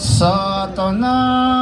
Satanás.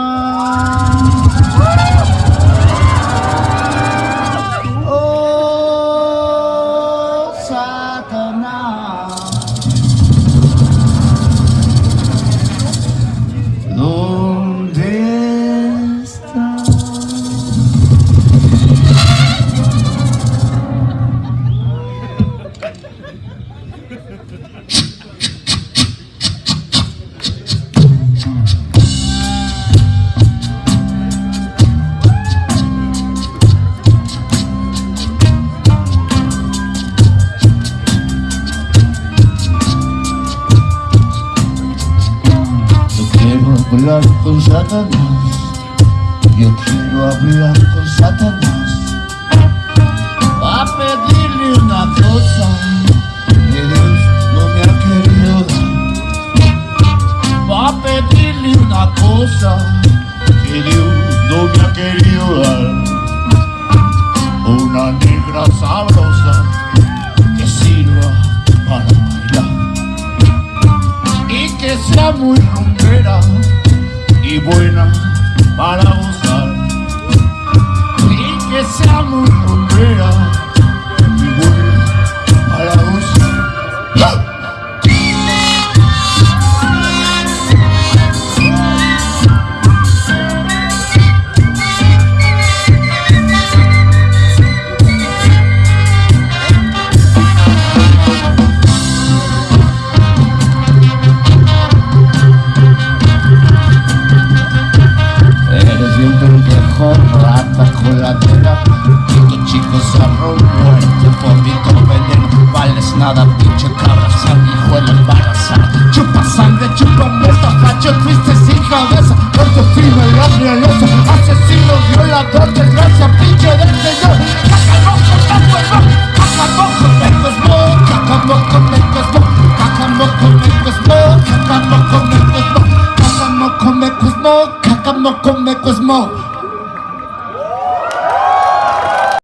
Hablar con Satanás. Yo quiero hablar con Satanás. Va a pedirle una cosa que Dios no me ha querido dar. Va a pedirle una cosa que Dios no me ha querido dar. Una negra sabrosa que sirva para bailar y que sea muy buena para gozar. Y que sea muy rumbera Chico se muerte vómito veneno Vales nada pinche cabra sanguijuela embarazada Chupa sangre, chupa muerta, facho triste sin cabeza Corto y la realeza Asesino, violador, desgracia, pinche del señor Cacamoco, mo